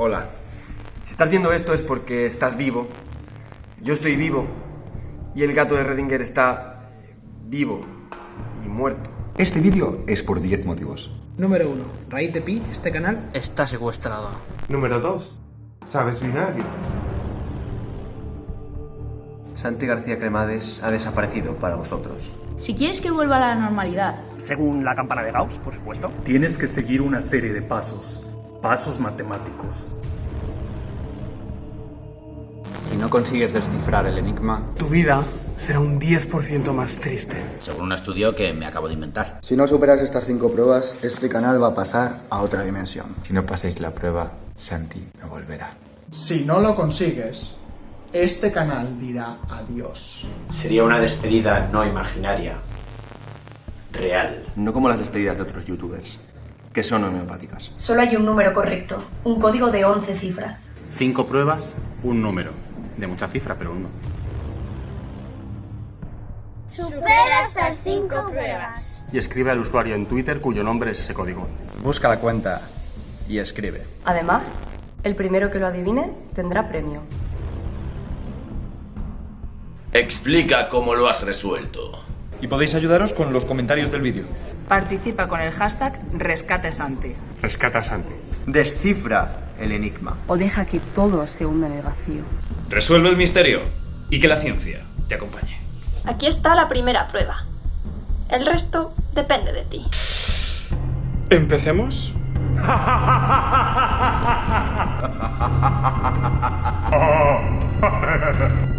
Hola. Si estás viendo esto es porque estás vivo. Yo estoy vivo. Y el gato de Redinger está vivo y muerto. Este vídeo es por 10 motivos. Número 1. Raíz de pi, este canal Está secuestrado. Número 2. Sabes binario. Santi García Cremades ha desaparecido para vosotros. Si quieres que vuelva a la normalidad, Según la campana de Gauss, por supuesto. Tienes que seguir una serie de pasos, pasos matemáticos. Si no consigues descifrar el enigma, tu vida será un 10% más triste. Según un estudio que me acabo de inventar. Si no superas estas cinco pruebas, este canal va a pasar a otra dimensión. Si no pasáis la prueba, Santi no volverá. Si no lo consigues, este canal dirá adiós. Sería una despedida no imaginaria. Real. No como las despedidas de otros youtubers, que son homeopáticas. solo hay un número correcto, un código de 11 cifras. Cinco pruebas, un número. De mucha cifra, pero uno. Supera hasta 5 pruebas. Y escribe al usuario en Twitter cuyo nombre es ese código. Busca la cuenta y escribe. Además, el primero que lo adivine tendrá premio. Explica cómo lo has resuelto. Y podéis ayudaros con los comentarios del vídeo. Participa con el hashtag RescateSanti. Rescata Santi. Descifra el enigma. O deja que todo se hunda en el vacío. Resuelve el misterio y que la ciencia te acompañe. Aquí está la primera prueba. El resto depende de ti. ¿Empecemos?